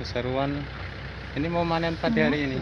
keseruan. Ini mau manen padi hari ini.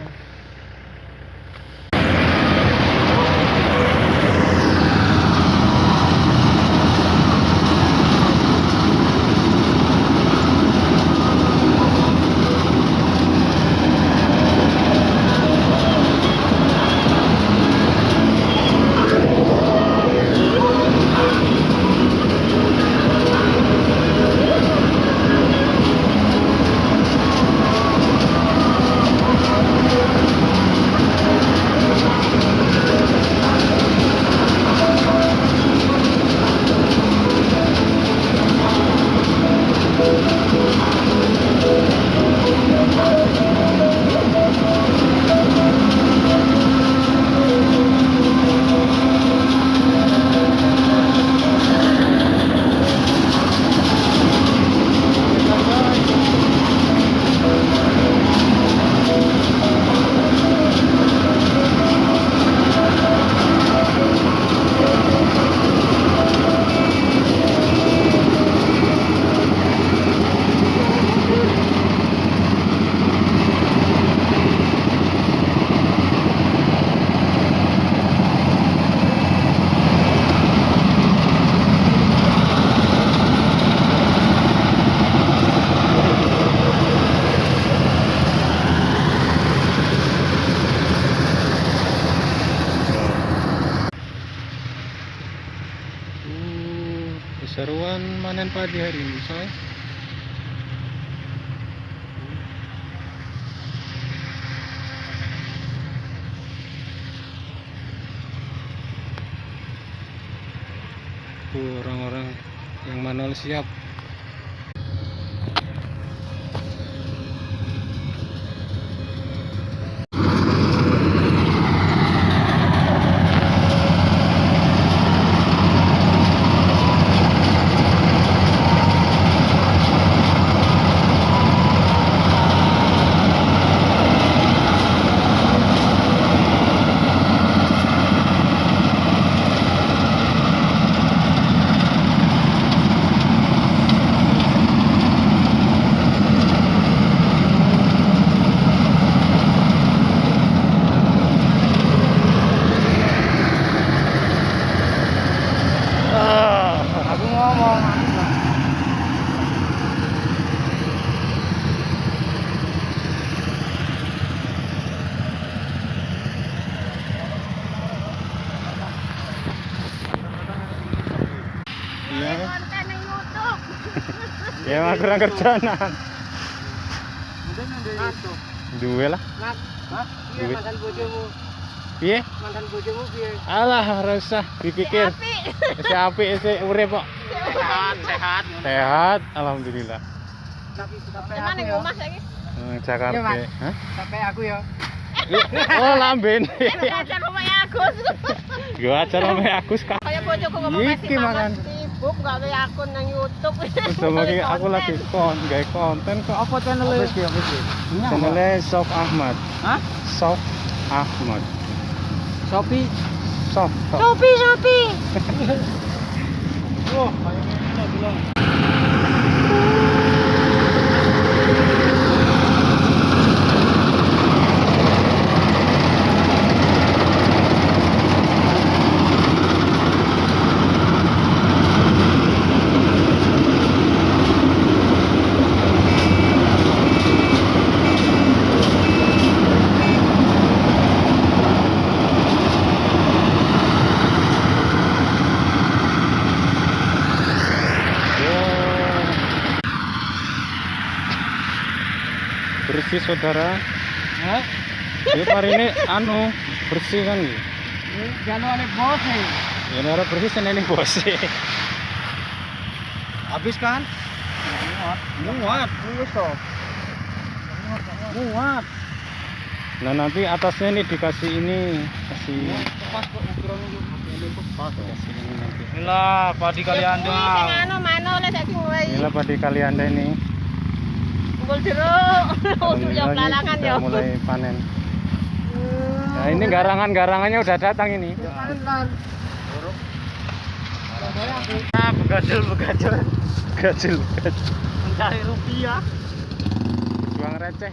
Keseruan manen padi hari ini. Uh, orang-orang yang manual siap. Ah, Aku ngomong. iya. konten yang YouTube. Ya mah kurang kerjaan. Duwe lah. Iya bojomu. Piye? Mantan bojomu piye? Alah, ora usah dipikir. Api. Si apik si urip kok. Sehat, sehat. Sehat, alhamdulillah. Tapi sampai Cuman aku yang ya. rumah lagi. Hmm, Jakarta. Iya. Hah? Sampai aku ya. Oh, lamben. Ajar rumahnya Agus. Yo acara ame aku sekarang. Kayak bojoku ngomong Iki makan. Facebook gawe akun nang YouTube. Terus mau aku lagi kon gawe konten kok apa channel e? sih apa Sof Ahmad. Hah? Sof Ahmad. Sofi Sof. Sofi Sofi. oh, kayaknya enak bilang. Bersih saudara. Hah? Ya hari ini anu bersih kan gitu. Jangan ada bos nih. Ya ora bersih senene bos. Habis kan? Muat. To. Muat. Nah nanti atasnya ini dikasih ini kasih Pas kok ukuran itu. Pas. kasih ini nanti. Inilah padi kalian Ya anu mulai. Inilah padi kalianda ini. Unggul jeruk. Untuk yang ini belakangan sudah ya. mulai panen. Hmm. Nah ini garangan-garangannya udah datang ini. Ah, begajul begajul. Gajil, gajil. Mencari rupiah. Juang receh.